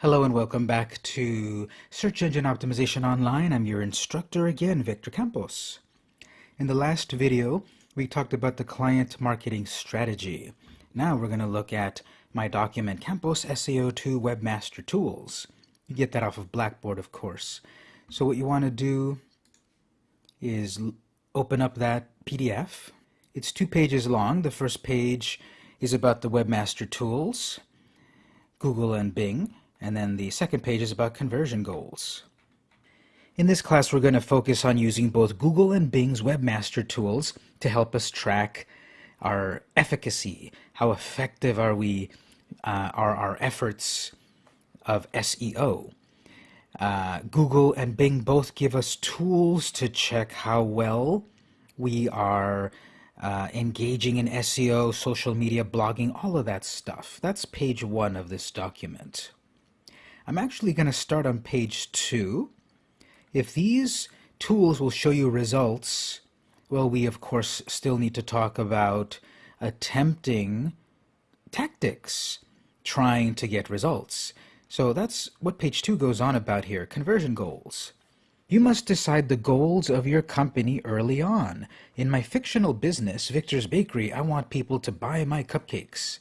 Hello and welcome back to Search Engine Optimization Online. I'm your instructor again, Victor Campos. In the last video, we talked about the client marketing strategy. Now we're going to look at my document, Campos SEO2 Webmaster Tools. You get that off of Blackboard, of course. So what you want to do is open up that PDF. It's two pages long. The first page is about the Webmaster Tools, Google and Bing. And then the second page is about conversion goals. In this class, we're going to focus on using both Google and Bing's Webmaster tools to help us track our efficacy. How effective are we, uh, are our efforts of SEO? Uh, Google and Bing both give us tools to check how well we are uh, engaging in SEO, social media, blogging, all of that stuff. That's page one of this document. I'm actually going to start on page two. If these tools will show you results, well, we of course still need to talk about attempting tactics, trying to get results. So that's what page two goes on about here, conversion goals. You must decide the goals of your company early on. In my fictional business, Victor's Bakery, I want people to buy my cupcakes.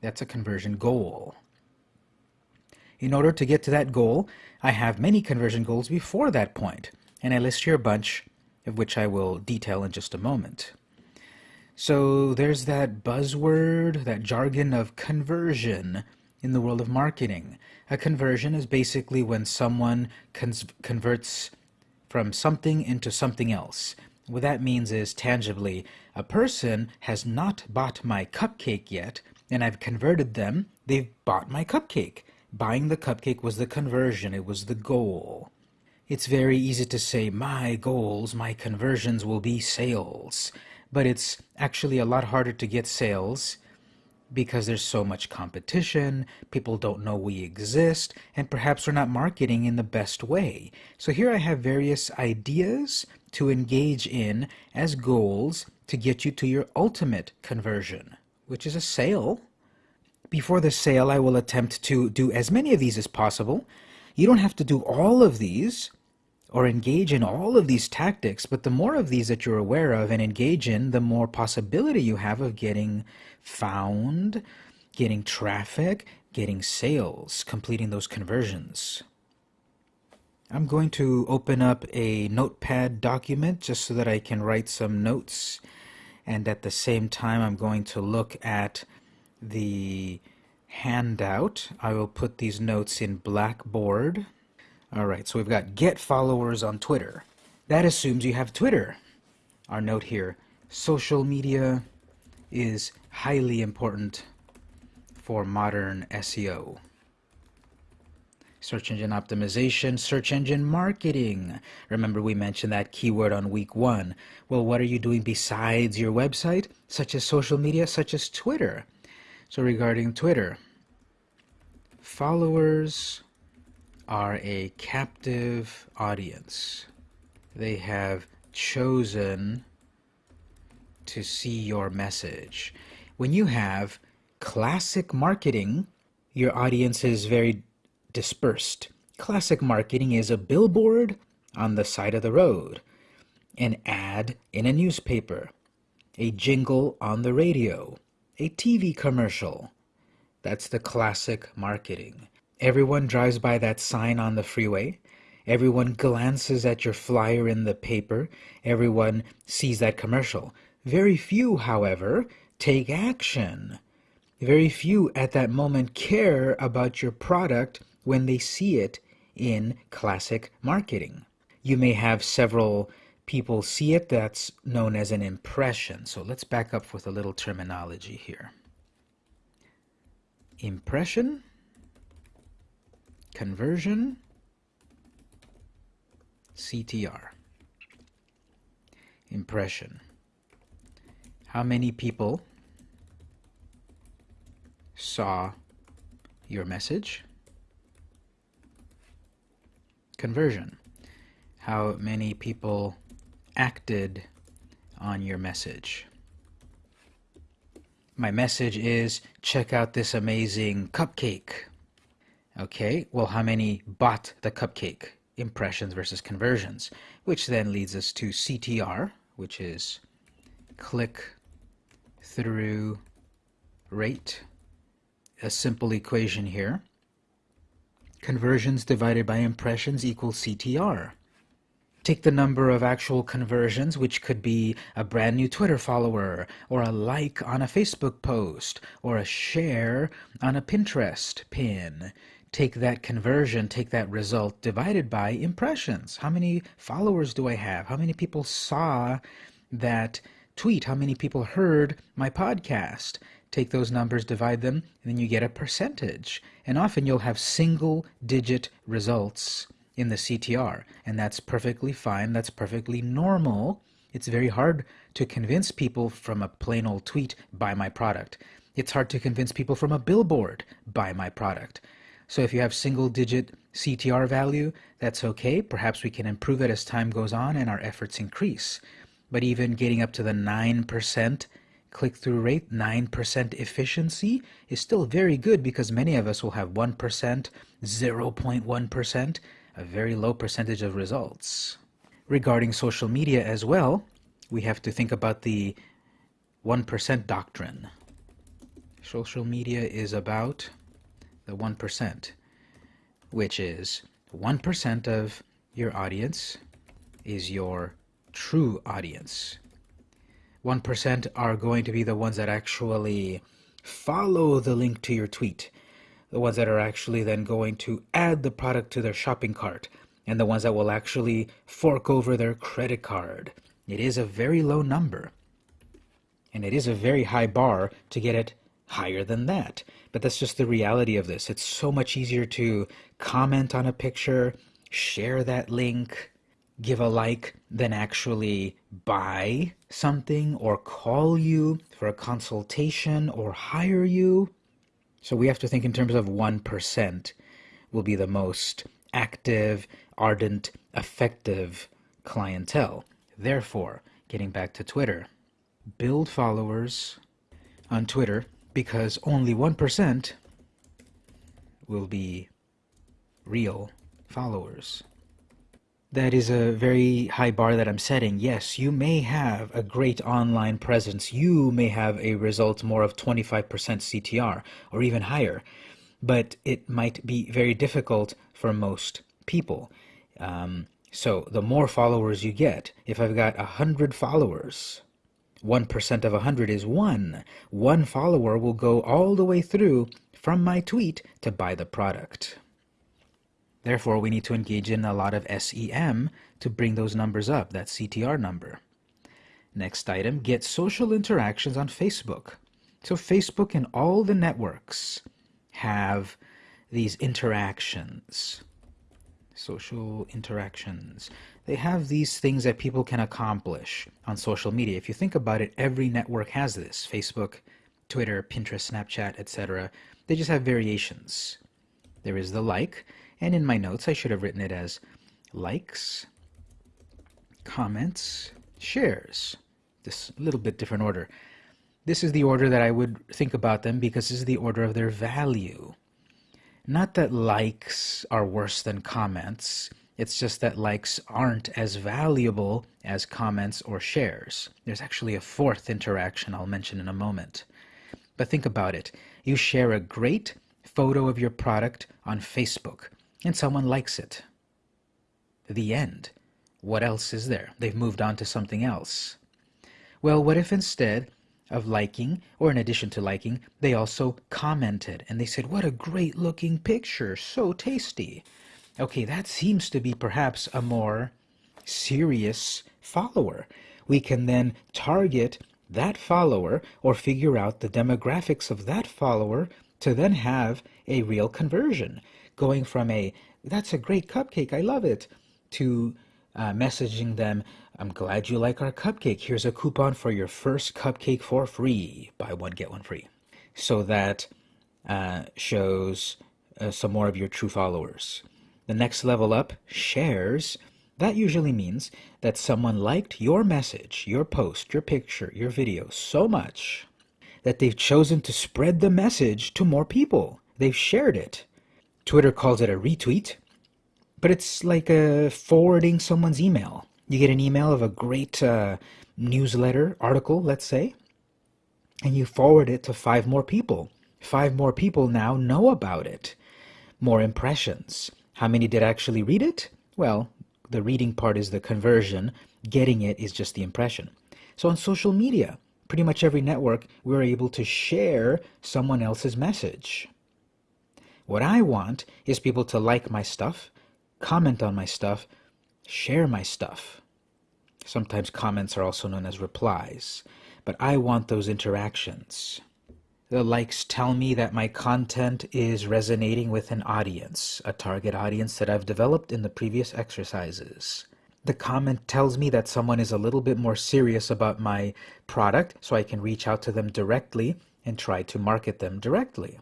That's a conversion goal. In order to get to that goal, I have many conversion goals before that point, and I list here a bunch of which I will detail in just a moment. So there's that buzzword, that jargon of conversion in the world of marketing. A conversion is basically when someone converts from something into something else. What that means is tangibly, a person has not bought my cupcake yet, and I've converted them, they've bought my cupcake. Buying the cupcake was the conversion, it was the goal. It's very easy to say, my goals, my conversions will be sales. But it's actually a lot harder to get sales because there's so much competition, people don't know we exist, and perhaps we're not marketing in the best way. So here I have various ideas to engage in as goals to get you to your ultimate conversion, which is a sale. Before the sale, I will attempt to do as many of these as possible. You don't have to do all of these or engage in all of these tactics, but the more of these that you're aware of and engage in, the more possibility you have of getting found, getting traffic, getting sales, completing those conversions. I'm going to open up a notepad document just so that I can write some notes and at the same time I'm going to look at the handout, I will put these notes in Blackboard. All right, so we've got get followers on Twitter. That assumes you have Twitter. Our note here, social media is highly important for modern SEO. Search engine optimization, search engine marketing. Remember we mentioned that keyword on week one. Well, what are you doing besides your website, such as social media, such as Twitter? So regarding Twitter, followers are a captive audience. They have chosen to see your message. When you have classic marketing, your audience is very dispersed. Classic marketing is a billboard on the side of the road, an ad in a newspaper, a jingle on the radio, a TV commercial. That's the classic marketing. Everyone drives by that sign on the freeway. Everyone glances at your flyer in the paper. Everyone sees that commercial. Very few, however, take action. Very few at that moment care about your product when they see it in classic marketing. You may have several people see it, that's known as an impression. So let's back up with a little terminology here. Impression, conversion, CTR. Impression. How many people saw your message? Conversion. How many people acted on your message. My message is check out this amazing cupcake. Okay, well, how many bought the cupcake? Impressions versus conversions, which then leads us to CTR, which is click through rate. A simple equation here. Conversions divided by impressions equals CTR. Take the number of actual conversions, which could be a brand new Twitter follower, or a like on a Facebook post, or a share on a Pinterest pin. Take that conversion, take that result, divided by impressions. How many followers do I have? How many people saw that tweet? How many people heard my podcast? Take those numbers, divide them, and then you get a percentage. And often you'll have single digit results in the CTR, and that's perfectly fine. That's perfectly normal. It's very hard to convince people from a plain old tweet, buy my product. It's hard to convince people from a billboard, buy my product. So if you have single digit CTR value, that's okay. Perhaps we can improve it as time goes on and our efforts increase. But even getting up to the 9% click through rate, 9% efficiency is still very good because many of us will have 1%, 0.1% a very low percentage of results. Regarding social media as well, we have to think about the 1% doctrine. Social media is about the 1%, which is 1% of your audience is your true audience. 1% are going to be the ones that actually follow the link to your tweet the ones that are actually then going to add the product to their shopping cart, and the ones that will actually fork over their credit card. It is a very low number. And it is a very high bar to get it higher than that. But that's just the reality of this. It's so much easier to comment on a picture, share that link, give a like, than actually buy something or call you for a consultation or hire you. So we have to think in terms of 1% will be the most active, ardent, effective clientele. Therefore, getting back to Twitter, build followers on Twitter because only 1% will be real followers that is a very high bar that I'm setting. Yes, you may have a great online presence. You may have a result more of 25% CTR or even higher, but it might be very difficult for most people. Um, so the more followers you get, if I've got 100 followers, 1% of 100 is 1. One follower will go all the way through from my tweet to buy the product. Therefore, we need to engage in a lot of SEM to bring those numbers up, that CTR number. Next item, get social interactions on Facebook. So Facebook and all the networks have these interactions, social interactions. They have these things that people can accomplish on social media. If you think about it, every network has this. Facebook, Twitter, Pinterest, Snapchat, etc. They just have variations. There is the like, and in my notes, I should have written it as likes, comments, shares. This little bit different order. This is the order that I would think about them because this is the order of their value. Not that likes are worse than comments. It's just that likes aren't as valuable as comments or shares. There's actually a fourth interaction I'll mention in a moment. But think about it. You share a great photo of your product on Facebook and someone likes it. The end. What else is there? They've moved on to something else. Well, what if instead of liking, or in addition to liking, they also commented and they said, What a great looking picture, so tasty. Okay, that seems to be perhaps a more serious follower. We can then target that follower or figure out the demographics of that follower to then have a real conversion going from a that's a great cupcake, I love it, to uh, messaging them, I'm glad you like our cupcake. Here's a coupon for your first cupcake for free. Buy one, get one free. So that uh, shows uh, some more of your true followers. The next level up, shares. That usually means that someone liked your message, your post, your picture, your video so much that they've chosen to spread the message to more people. They've shared it. Twitter calls it a retweet, but it's like forwarding someone's email. You get an email of a great uh, newsletter article, let's say, and you forward it to five more people. Five more people now know about it. More impressions. How many did actually read it? Well, the reading part is the conversion, getting it is just the impression. So on social media, pretty much every network, we're able to share someone else's message. What I want is people to like my stuff, comment on my stuff, share my stuff. Sometimes comments are also known as replies, but I want those interactions. The likes tell me that my content is resonating with an audience, a target audience that I've developed in the previous exercises. The comment tells me that someone is a little bit more serious about my product, so I can reach out to them directly and try to market them directly.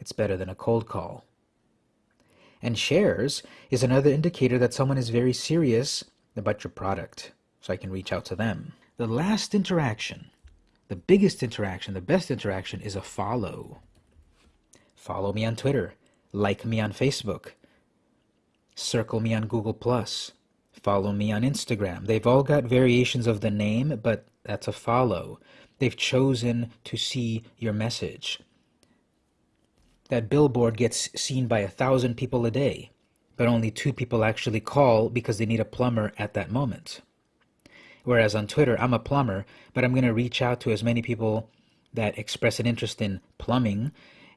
It's better than a cold call. And shares is another indicator that someone is very serious about your product, so I can reach out to them. The last interaction the biggest interaction, the best interaction is a follow. Follow me on Twitter. Like me on Facebook. Circle me on Google+. Follow me on Instagram. They've all got variations of the name, but that's a follow. They've chosen to see your message. That billboard gets seen by a thousand people a day, but only two people actually call because they need a plumber at that moment. Whereas on Twitter, I'm a plumber, but I'm going to reach out to as many people that express an interest in plumbing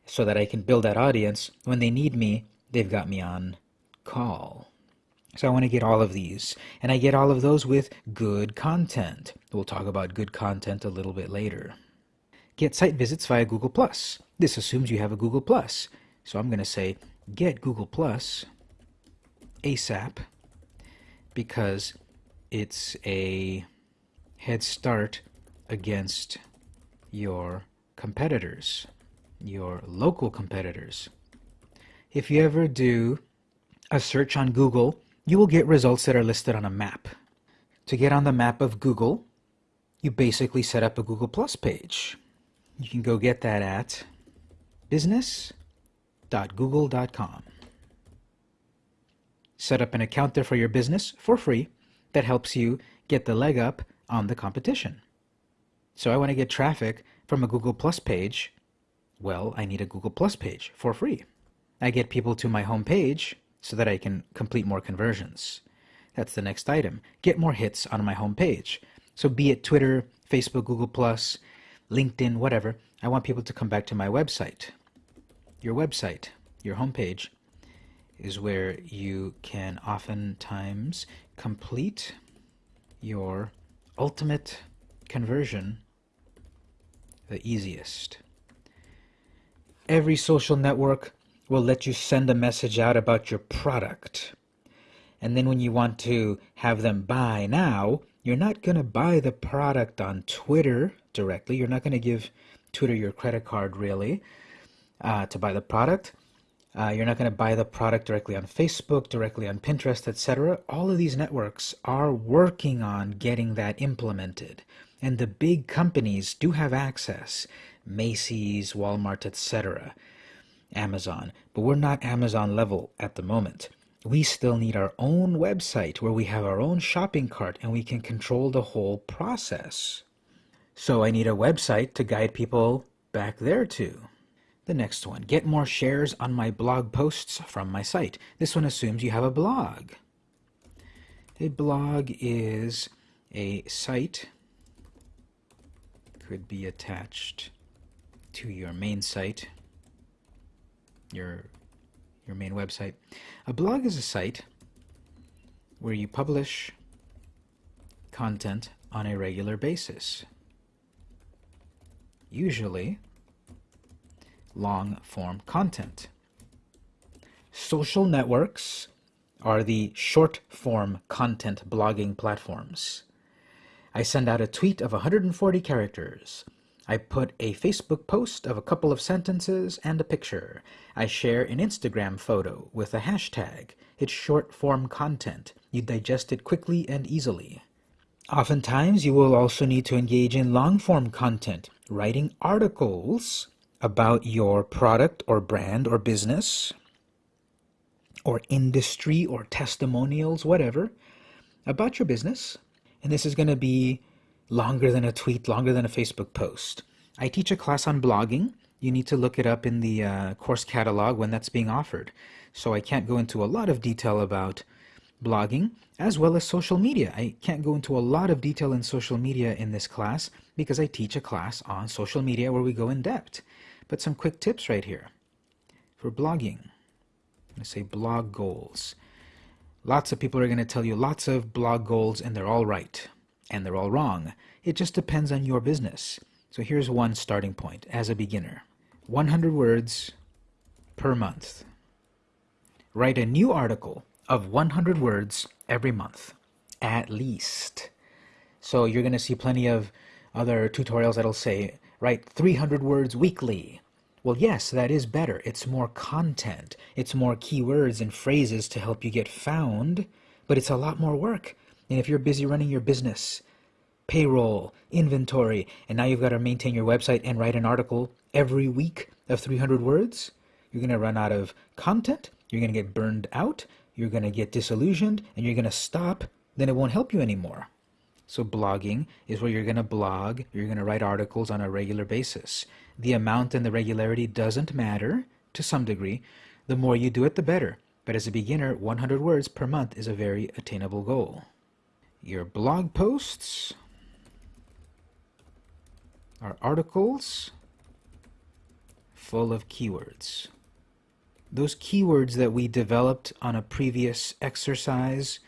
so that I can build that audience. When they need me, they've got me on call. So I want to get all of these. And I get all of those with good content. We'll talk about good content a little bit later. Get site visits via Google+. This assumes you have a Google+. So I'm going to say get Google Plus ASAP because it's a head start against your competitors, your local competitors. If you ever do a search on Google, you will get results that are listed on a map. To get on the map of Google, you basically set up a Google Plus page. You can go get that at business.google.com. Set up an account there for your business for free that helps you get the leg up on the competition. So I want to get traffic from a Google Plus page. Well, I need a Google Plus page for free. I get people to my home page so that I can complete more conversions. That's the next item. Get more hits on my home page. So be it Twitter, Facebook, Google Plus, LinkedIn, whatever, I want people to come back to my website. Your website, your homepage, is where you can oftentimes complete your ultimate conversion the easiest. Every social network will let you send a message out about your product. And then when you want to have them buy now, you're not going to buy the product on Twitter directly. You're not going to give Twitter your credit card really uh, to buy the product. Uh, you're not going to buy the product directly on Facebook, directly on Pinterest, etc. All of these networks are working on getting that implemented. And the big companies do have access Macy's, Walmart, etc., Amazon. But we're not Amazon level at the moment. We still need our own website where we have our own shopping cart and we can control the whole process. So I need a website to guide people back there to. The next one, get more shares on my blog posts from my site. This one assumes you have a blog. A blog is a site, could be attached to your main site, your, your main website. A blog is a site where you publish content on a regular basis. Usually, long form content. Social networks are the short form content blogging platforms. I send out a tweet of 140 characters. I put a Facebook post of a couple of sentences and a picture. I share an Instagram photo with a hashtag. It's short form content. You digest it quickly and easily. Oftentimes, you will also need to engage in long form content, writing articles about your product or brand or business, or industry or testimonials, whatever, about your business. And this is going to be longer than a tweet, longer than a Facebook post. I teach a class on blogging. You need to look it up in the uh, course catalog when that's being offered. So I can't go into a lot of detail about blogging as well as social media. I can't go into a lot of detail in social media in this class because I teach a class on social media where we go in depth. But some quick tips right here for blogging. I say blog goals. Lots of people are going to tell you lots of blog goals and they're all right and they're all wrong. It just depends on your business. So here's one starting point as a beginner. 100 words per month. Write a new article of 100 words every month, at least. So you're going to see plenty of other tutorials that'll say, write 300 words weekly. Well, yes, that is better. It's more content. It's more keywords and phrases to help you get found, but it's a lot more work. And if you're busy running your business, payroll, inventory, and now you've got to maintain your website and write an article every week of 300 words, you're going to run out of content, you're going to get burned out, you're going to get disillusioned, and you're going to stop, then it won't help you anymore. So blogging is where you're going to blog, you're going to write articles on a regular basis. The amount and the regularity doesn't matter to some degree. The more you do it, the better. But as a beginner, 100 words per month is a very attainable goal. Your blog posts are articles full of keywords those keywords that we developed on a previous exercise,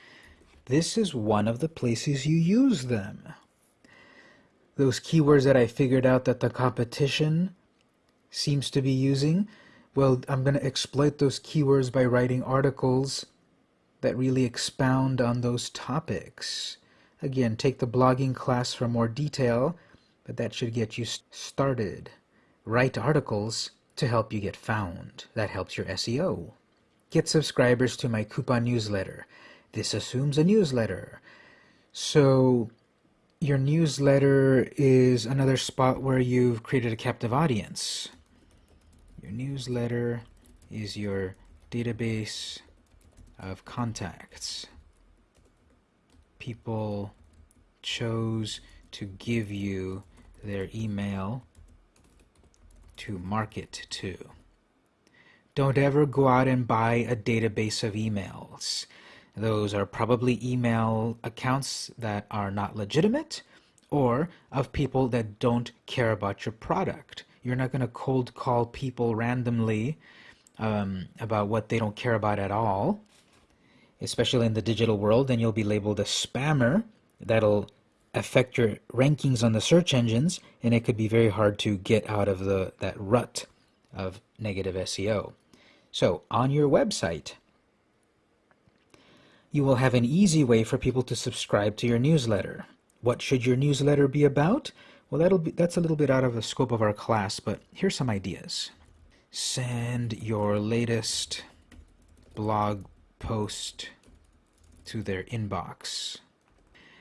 this is one of the places you use them. Those keywords that I figured out that the competition seems to be using, well, I'm going to exploit those keywords by writing articles that really expound on those topics. Again, take the blogging class for more detail, but that should get you started. Write articles to help you get found. That helps your SEO. Get subscribers to my coupon newsletter. This assumes a newsletter. So your newsletter is another spot where you've created a captive audience. Your newsletter is your database of contacts. People chose to give you their email to market to. Don't ever go out and buy a database of emails. Those are probably email accounts that are not legitimate or of people that don't care about your product. You're not going to cold call people randomly um, about what they don't care about at all, especially in the digital world, and you'll be labeled a spammer. That'll affect your rankings on the search engines, and it could be very hard to get out of the that rut of negative SEO. So on your website, you will have an easy way for people to subscribe to your newsletter. What should your newsletter be about? Well, that'll be that's a little bit out of the scope of our class, but here's some ideas. Send your latest blog post to their inbox.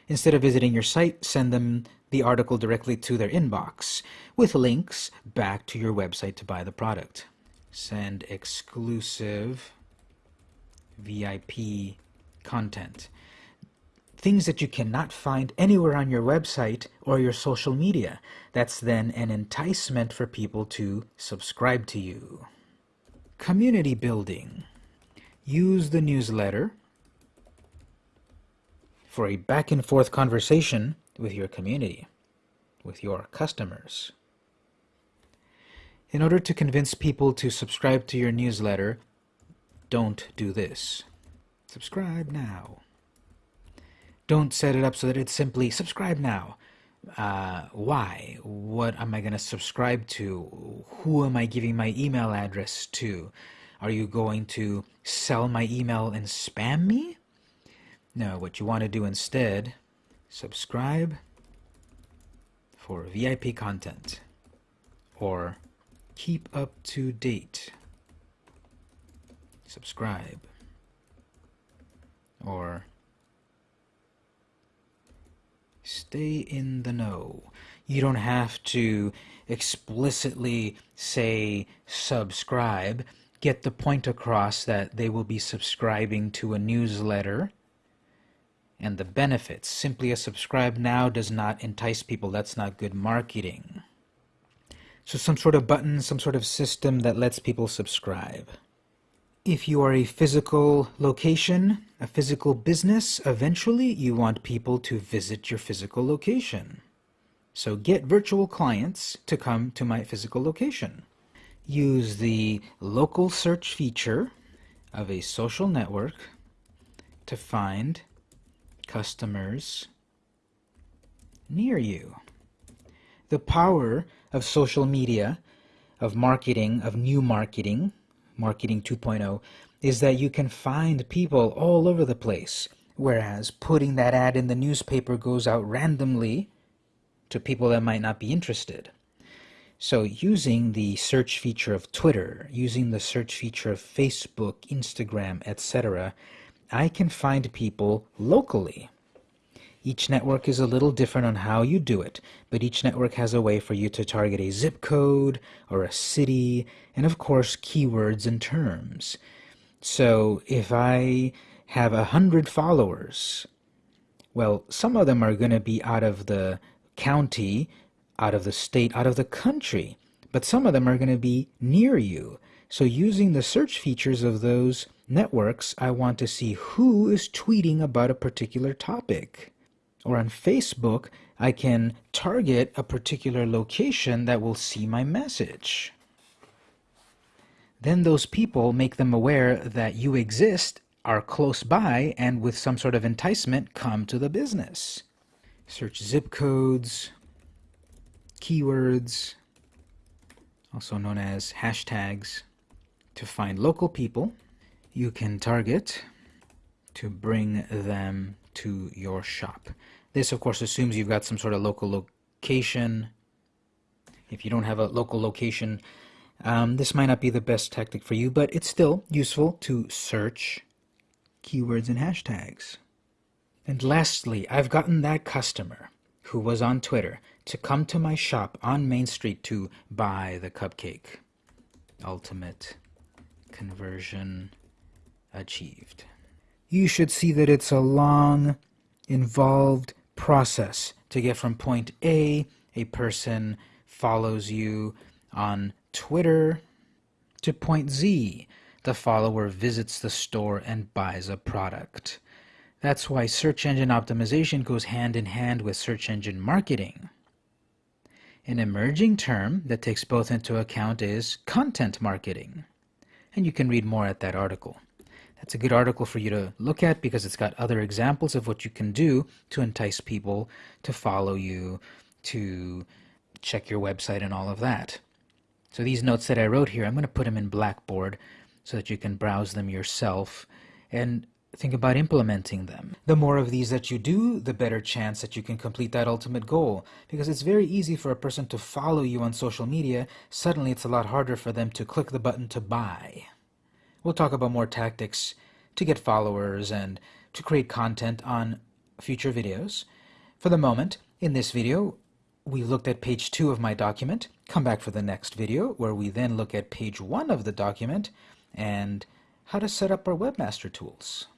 Instead of visiting your site, send them the article directly to their inbox with links back to your website to buy the product. Send exclusive VIP content. Things that you cannot find anywhere on your website or your social media. That's then an enticement for people to subscribe to you. Community building. Use the newsletter for a back and forth conversation with your community, with your customers. In order to convince people to subscribe to your newsletter, don't do this. Subscribe now. Don't set it up so that it's simply subscribe now. Uh, why? What am I going to subscribe to? Who am I giving my email address to? Are you going to sell my email and spam me? Now, what you want to do instead, subscribe for VIP content or keep up to date. Subscribe or stay in the know. You don't have to explicitly say subscribe get the point across that they will be subscribing to a newsletter and the benefits. Simply a subscribe now does not entice people. That's not good marketing. So some sort of button, some sort of system that lets people subscribe. If you are a physical location, a physical business, eventually you want people to visit your physical location. So get virtual clients to come to my physical location. Use the local search feature of a social network to find customers near you. The power of social media, of marketing, of new marketing, Marketing 2.0 is that you can find people all over the place, whereas putting that ad in the newspaper goes out randomly to people that might not be interested. So using the search feature of Twitter, using the search feature of Facebook, Instagram, etc., I can find people locally. Each network is a little different on how you do it, but each network has a way for you to target a zip code or a city, and of course keywords and terms. So if I have a hundred followers, well, some of them are going to be out of the county, out of the state, out of the country, but some of them are going to be near you. So using the search features of those networks, I want to see who is tweeting about a particular topic or on Facebook, I can target a particular location that will see my message. Then those people make them aware that you exist, are close by, and with some sort of enticement, come to the business. Search zip codes, keywords, also known as hashtags, to find local people you can target to bring them to your shop. This, of course, assumes you've got some sort of local location. If you don't have a local location, um, this might not be the best tactic for you, but it's still useful to search keywords and hashtags. And lastly, I've gotten that customer who was on Twitter to come to my shop on Main Street to buy the cupcake. Ultimate conversion achieved you should see that it's a long, involved process to get from point A, a person follows you on Twitter, to point Z, the follower visits the store and buys a product. That's why search engine optimization goes hand in hand with search engine marketing. An emerging term that takes both into account is content marketing. And you can read more at that article. It's a good article for you to look at because it's got other examples of what you can do to entice people to follow you, to check your website and all of that. So these notes that I wrote here, I'm going to put them in Blackboard so that you can browse them yourself and think about implementing them. The more of these that you do, the better chance that you can complete that ultimate goal. Because it's very easy for a person to follow you on social media, suddenly it's a lot harder for them to click the button to buy. We'll talk about more tactics to get followers and to create content on future videos. For the moment, in this video, we looked at page 2 of my document. Come back for the next video where we then look at page 1 of the document and how to set up our webmaster tools.